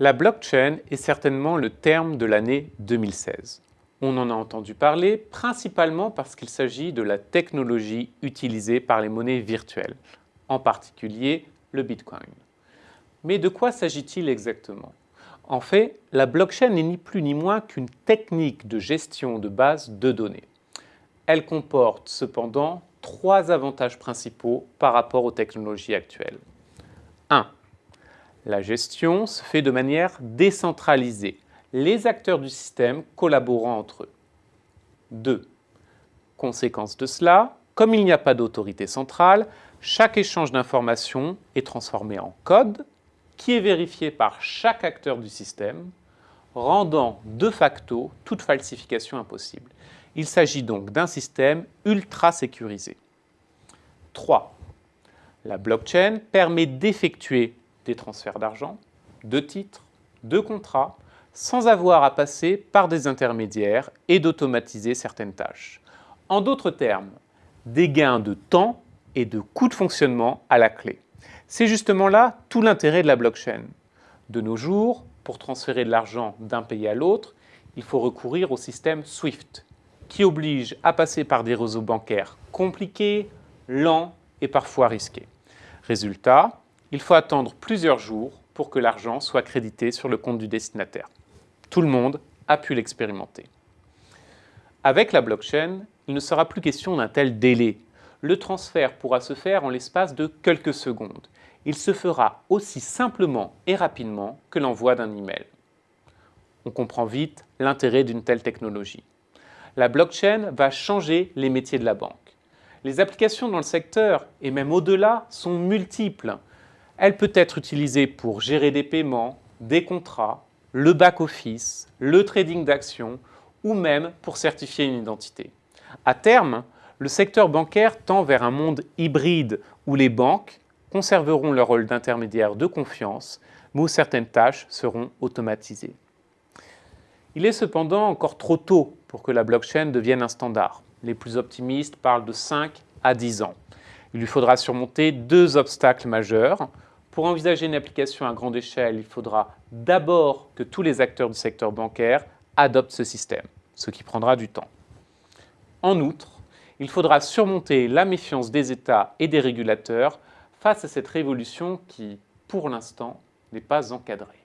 La blockchain est certainement le terme de l'année 2016. On en a entendu parler principalement parce qu'il s'agit de la technologie utilisée par les monnaies virtuelles, en particulier le Bitcoin. Mais de quoi s'agit-il exactement? En fait, la blockchain n'est ni plus ni moins qu'une technique de gestion de base de données. Elle comporte cependant trois avantages principaux par rapport aux technologies actuelles. 1 la gestion se fait de manière décentralisée, les acteurs du système collaborant entre eux. 2. Conséquence de cela, comme il n'y a pas d'autorité centrale, chaque échange d'informations est transformé en code qui est vérifié par chaque acteur du système, rendant de facto toute falsification impossible. Il s'agit donc d'un système ultra sécurisé. 3. La blockchain permet d'effectuer des transferts d'argent, de titres, de contrats, sans avoir à passer par des intermédiaires et d'automatiser certaines tâches. En d'autres termes, des gains de temps et de coûts de fonctionnement à la clé. C'est justement là tout l'intérêt de la blockchain. De nos jours, pour transférer de l'argent d'un pays à l'autre, il faut recourir au système SWIFT, qui oblige à passer par des réseaux bancaires compliqués, lents et parfois risqués. Résultat, il faut attendre plusieurs jours pour que l'argent soit crédité sur le compte du destinataire. Tout le monde a pu l'expérimenter. Avec la blockchain, il ne sera plus question d'un tel délai. Le transfert pourra se faire en l'espace de quelques secondes. Il se fera aussi simplement et rapidement que l'envoi d'un email. On comprend vite l'intérêt d'une telle technologie. La blockchain va changer les métiers de la banque. Les applications dans le secteur, et même au-delà, sont multiples. Elle peut être utilisée pour gérer des paiements, des contrats, le back-office, le trading d'actions ou même pour certifier une identité. À terme, le secteur bancaire tend vers un monde hybride où les banques conserveront leur rôle d'intermédiaire de confiance, mais où certaines tâches seront automatisées. Il est cependant encore trop tôt pour que la blockchain devienne un standard. Les plus optimistes parlent de 5 à 10 ans. Il lui faudra surmonter deux obstacles majeurs. Pour envisager une application à grande échelle, il faudra d'abord que tous les acteurs du secteur bancaire adoptent ce système, ce qui prendra du temps. En outre, il faudra surmonter la méfiance des États et des régulateurs face à cette révolution qui, pour l'instant, n'est pas encadrée.